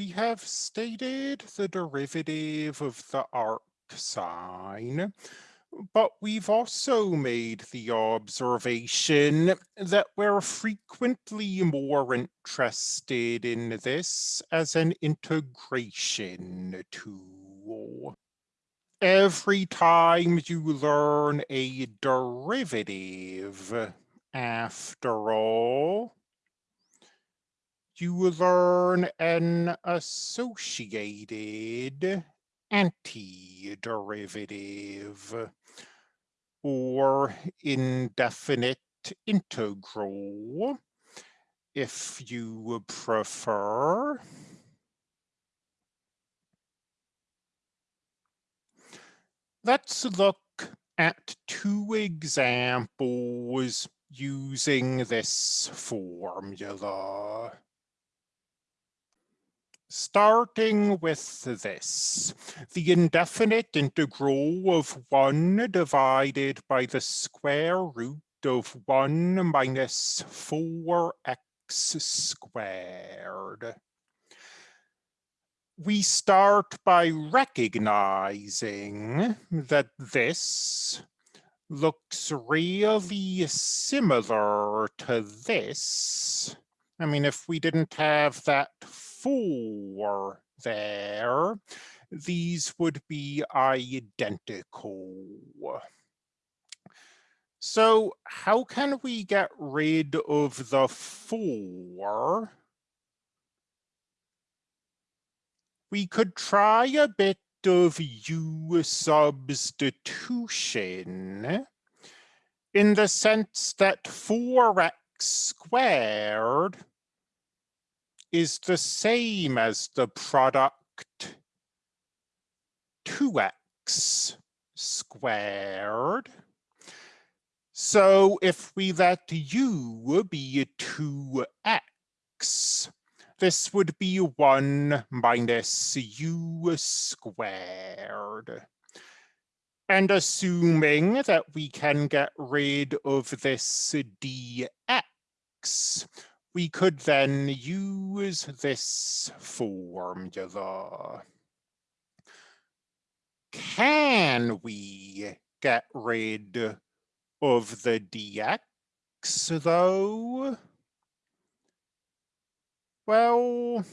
we have stated the derivative of the arc sine, but we've also made the observation that we're frequently more interested in this as an integration tool. Every time you learn a derivative, after all, you learn an associated antiderivative or indefinite integral if you prefer. Let's look at two examples using this formula. Starting with this, the indefinite integral of 1 divided by the square root of 1 minus 4x squared. We start by recognizing that this looks really similar to this. I mean, if we didn't have that four there, these would be identical. So how can we get rid of the four? We could try a bit of U substitution in the sense that 4x squared is the same as the product 2x squared. So if we let u be 2x, this would be 1 minus u squared. And assuming that we can get rid of this dx, we could then use this formula. Can we get rid of the dx though? Well,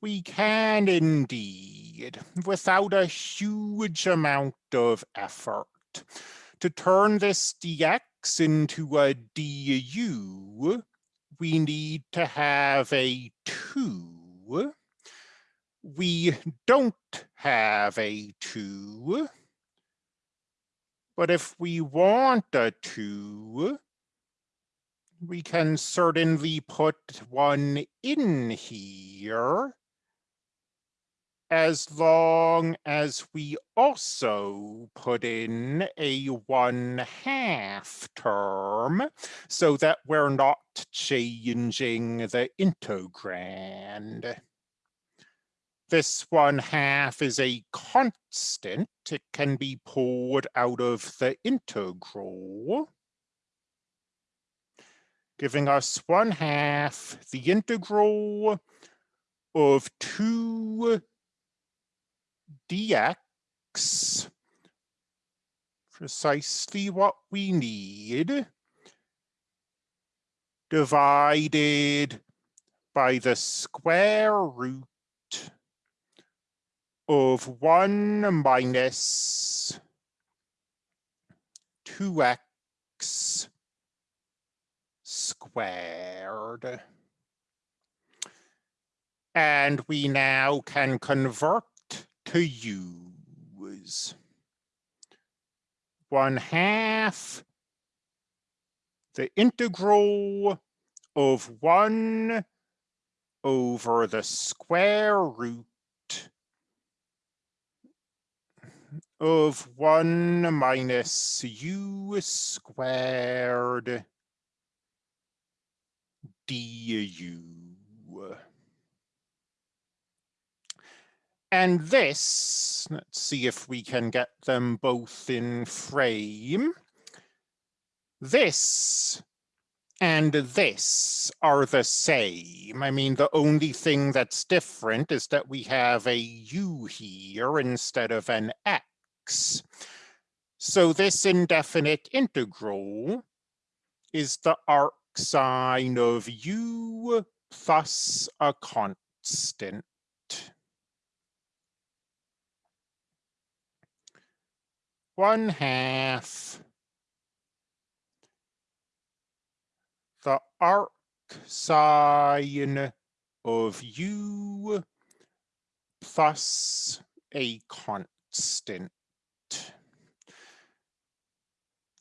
we can indeed, without a huge amount of effort. To turn this dx into a du, we need to have a 2. We don't have a 2. But if we want a 2, we can certainly put one in here as long as we also put in a one half term so that we're not changing the integrand. This one half is a constant. It can be pulled out of the integral, giving us one half the integral of two dx, precisely what we need, divided by the square root of 1 minus 2x squared. And we now can convert to use. One half the integral of one over the square root of one minus u squared du. And this, let's see if we can get them both in frame. This and this are the same. I mean, the only thing that's different is that we have a u here instead of an x. So this indefinite integral is the arc sine of u plus a constant. One half. The arc sine of u plus a constant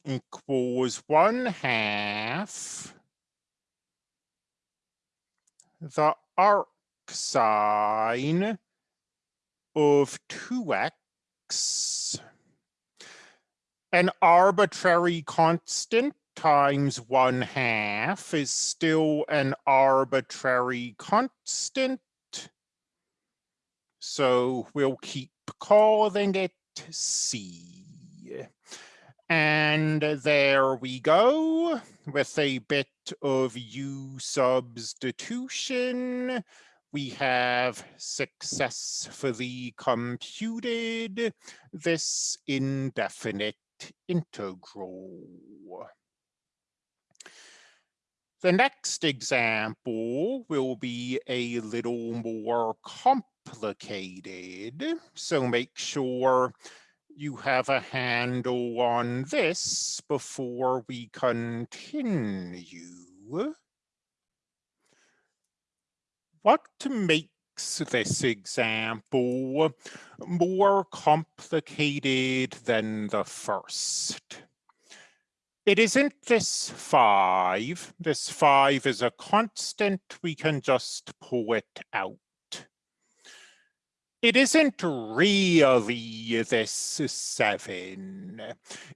equals one half. The arc sine of 2x an arbitrary constant times one half is still an arbitrary constant. So we'll keep calling it C. And there we go with a bit of U substitution. We have successfully computed this indefinite integral. The next example will be a little more complicated, so make sure you have a handle on this before we continue. What makes this example more complicated than the first? It isn't this five. This five is a constant. We can just pull it out. It isn't really this seven.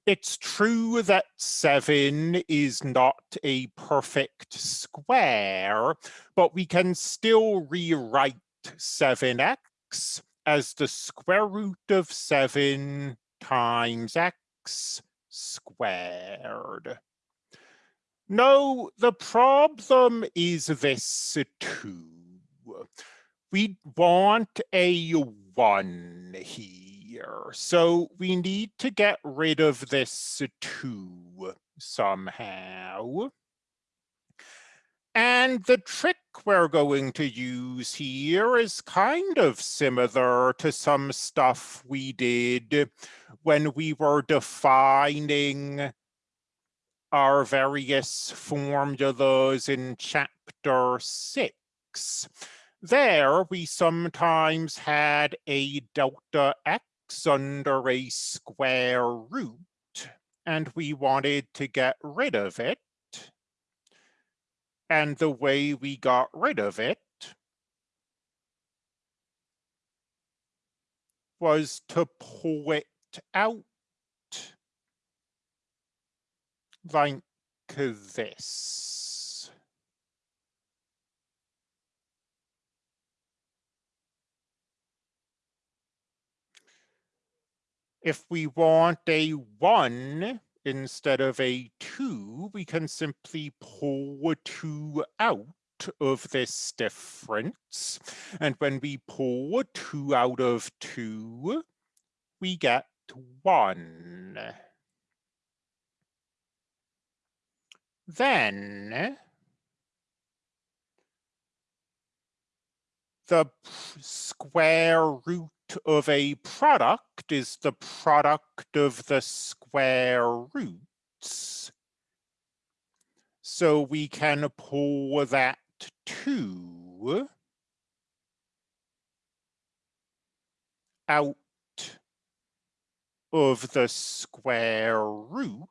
It's true that seven is not a perfect square, but we can still rewrite 7x as the square root of seven times x squared. No, the problem is this two. We want a one here, so we need to get rid of this two somehow. And the trick we're going to use here is kind of similar to some stuff we did when we were defining our various formulas in chapter six. There, we sometimes had a delta x under a square root, and we wanted to get rid of it. And the way we got rid of it was to pull it out like this. If we want a one, instead of a two, we can simply pull a two out of this difference. And when we pull a two out of two, we get one. Then the square root of a product is the product of the square roots. So we can pull that two out of the square root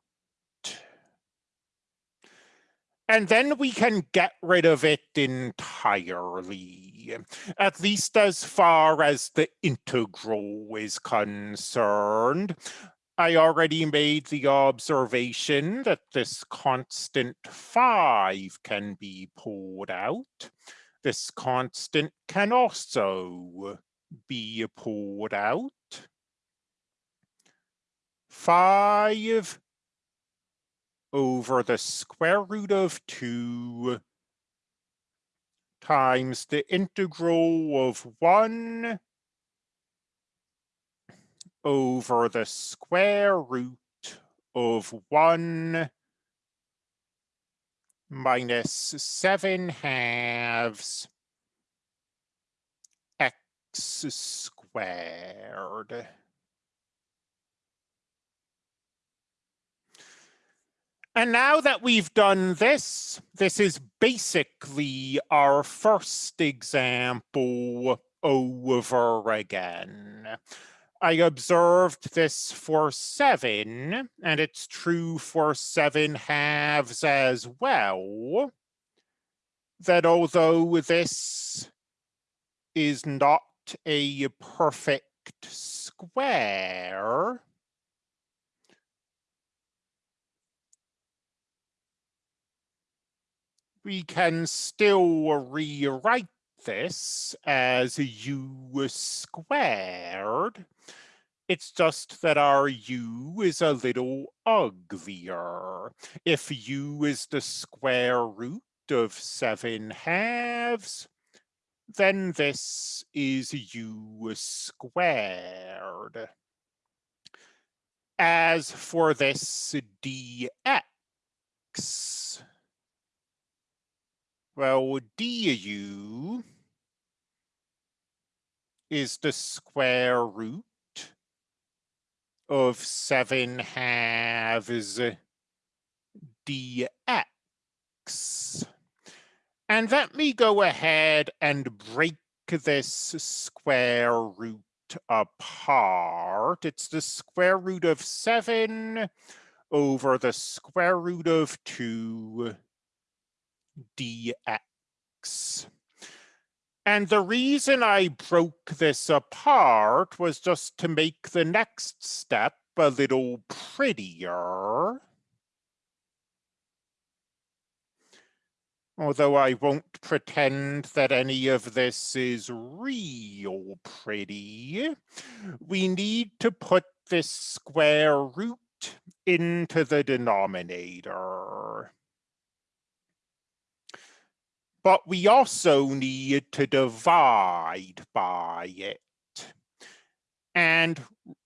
and then we can get rid of it entirely, at least as far as the integral is concerned. I already made the observation that this constant 5 can be pulled out. This constant can also be pulled out. 5 over the square root of 2 times the integral of 1 over the square root of 1 minus 7 halves x squared. And now that we've done this, this is basically our first example over again. I observed this for seven, and it's true for seven halves as well, that although this is not a perfect square, we can still rewrite this as u squared. It's just that our u is a little uglier. If u is the square root of 7 halves, then this is u squared. As for this dx, well, du is the square root of 7 halves dx. And let me go ahead and break this square root apart. It's the square root of 7 over the square root of 2 dx. And the reason I broke this apart was just to make the next step a little prettier. Although I won't pretend that any of this is real pretty, we need to put this square root into the denominator but we also need to divide by it. And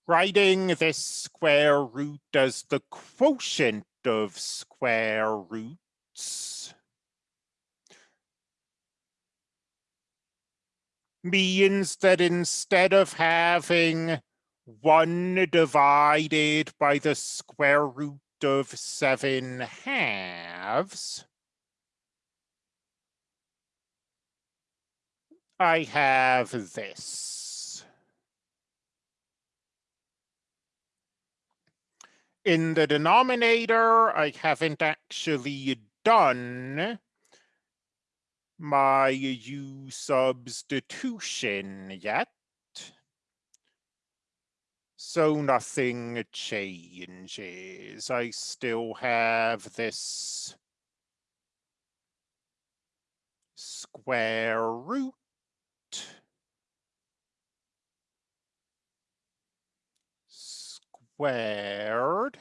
writing this square root as the quotient of square roots means that instead of having 1 divided by the square root of 7 halves, I have this. In the denominator, I haven't actually done my u substitution yet. So nothing changes. I still have this square root squared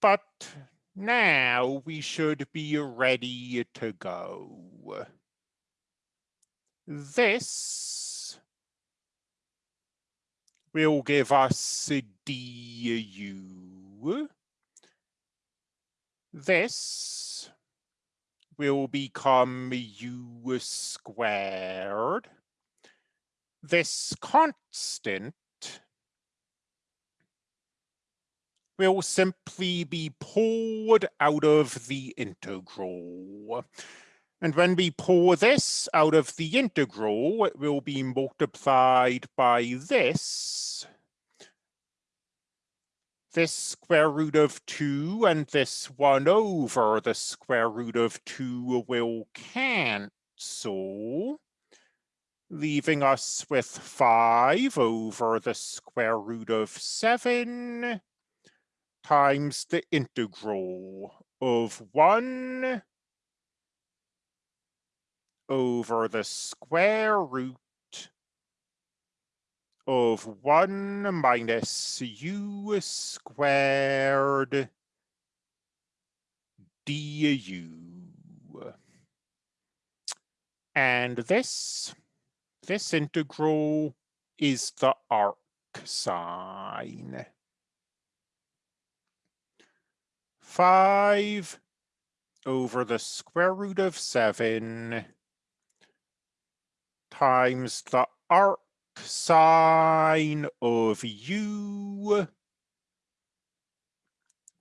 but now we should be ready to go. This will give us du. This will become u squared this constant will simply be pulled out of the integral. And when we pull this out of the integral, it will be multiplied by this, this square root of 2 and this 1 over the square root of 2 will cancel leaving us with 5 over the square root of 7 times the integral of 1 over the square root of 1 minus u squared du. And this, this integral is the arc sine. 5 over the square root of 7 times the arc sine of u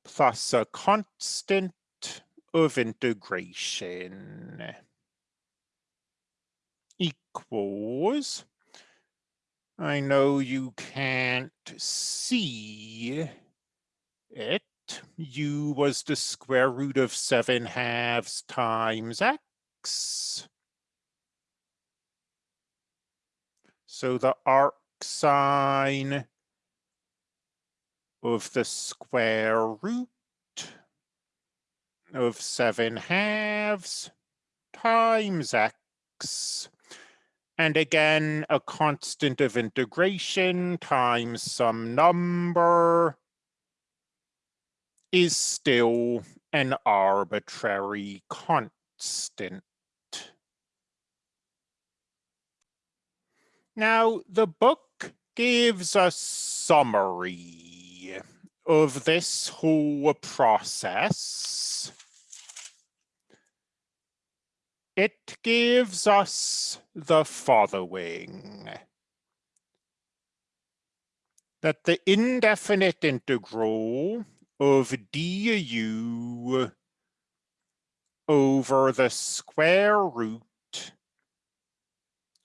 plus a constant of integration equals, I know you can't see it, u was the square root of 7 halves times x. So the arc sine of the square root of 7 halves times x. And again, a constant of integration times some number is still an arbitrary constant. Now, the book gives a summary of this whole process. It gives us the following. That the indefinite integral of du over the square root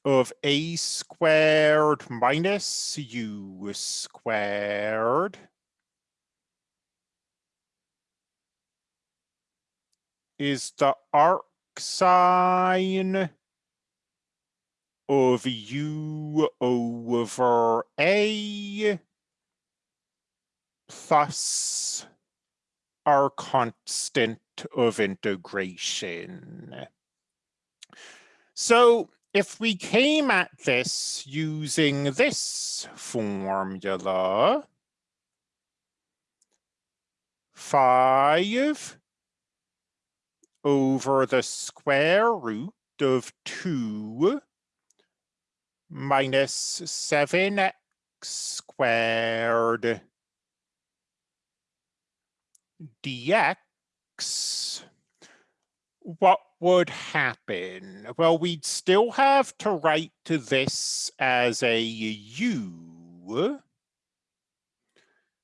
of a squared minus u squared is the arc sine of u over a plus our constant of integration. So if we came at this using this formula, five over the square root of two minus seven x squared dx, what would happen? Well, we'd still have to write to this as a u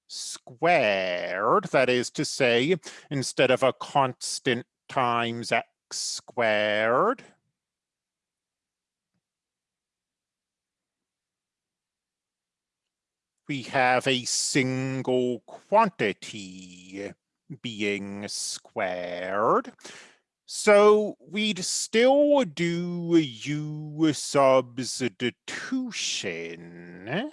squared, that is to say, instead of a constant times x squared, we have a single quantity being squared. So we'd still do U substitution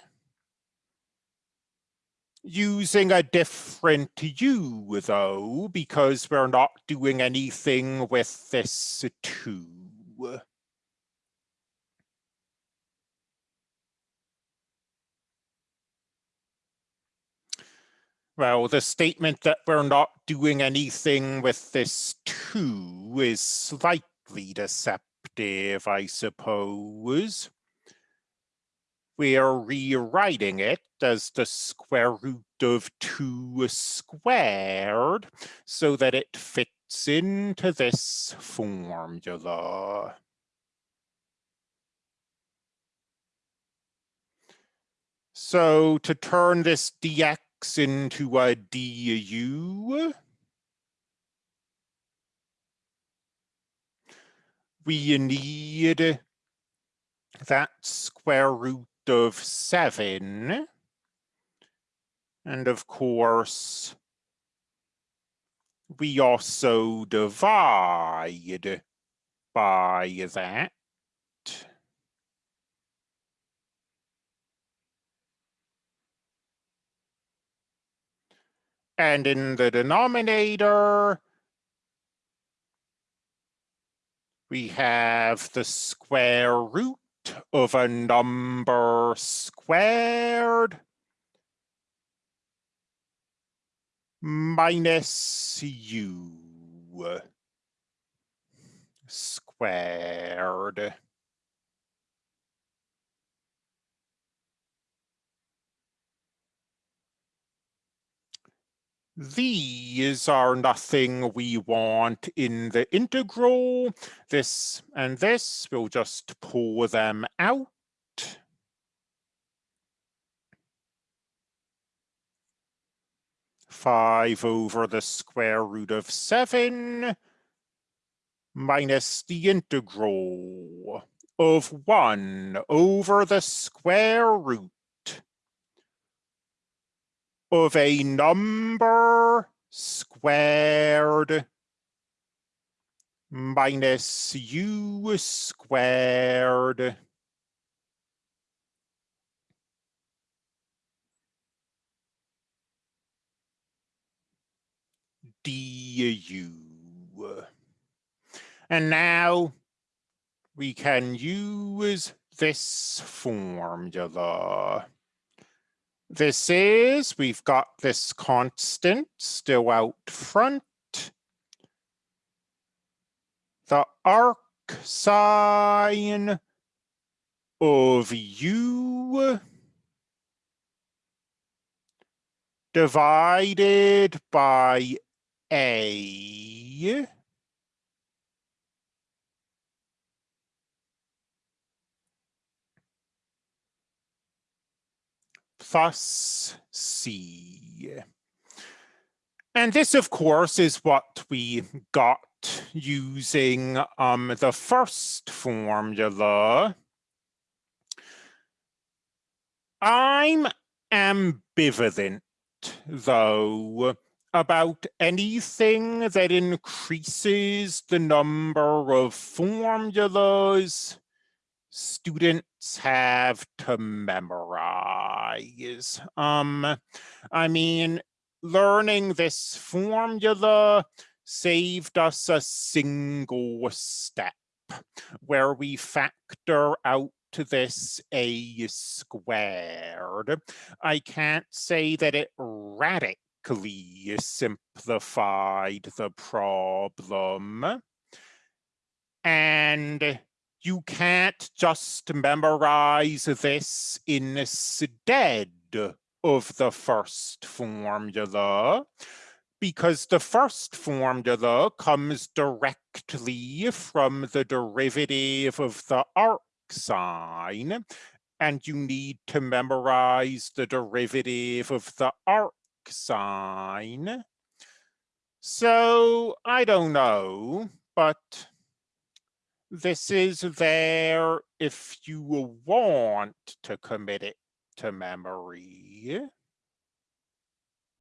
using a different U though, because we're not doing anything with this two. Well, the statement that we're not doing anything with this two is slightly deceptive, I suppose. We are rewriting it as the square root of 2 squared so that it fits into this formula. So to turn this dx into a du. We need that square root of 7. And of course, we also divide by that. And in the denominator, we have the square root of a number squared minus u squared. These are nothing we want in the integral. This and this, we'll just pull them out. Five over the square root of seven minus the integral of one over the square root of a number squared minus u squared du. And now we can use this formula. This is, we've got this constant still out front. The arc sine of u divided by a plus C. And this, of course, is what we got using um, the first formula. I'm ambivalent, though, about anything that increases the number of formulas students have to memorize. Um, I mean, learning this formula saved us a single step where we factor out to this a squared. I can't say that it radically simplified the problem. And you can't just memorize this instead of the first formula because the first formula comes directly from the derivative of the arc sine and you need to memorize the derivative of the arc sine. So I don't know, but this is there if you want to commit it to memory.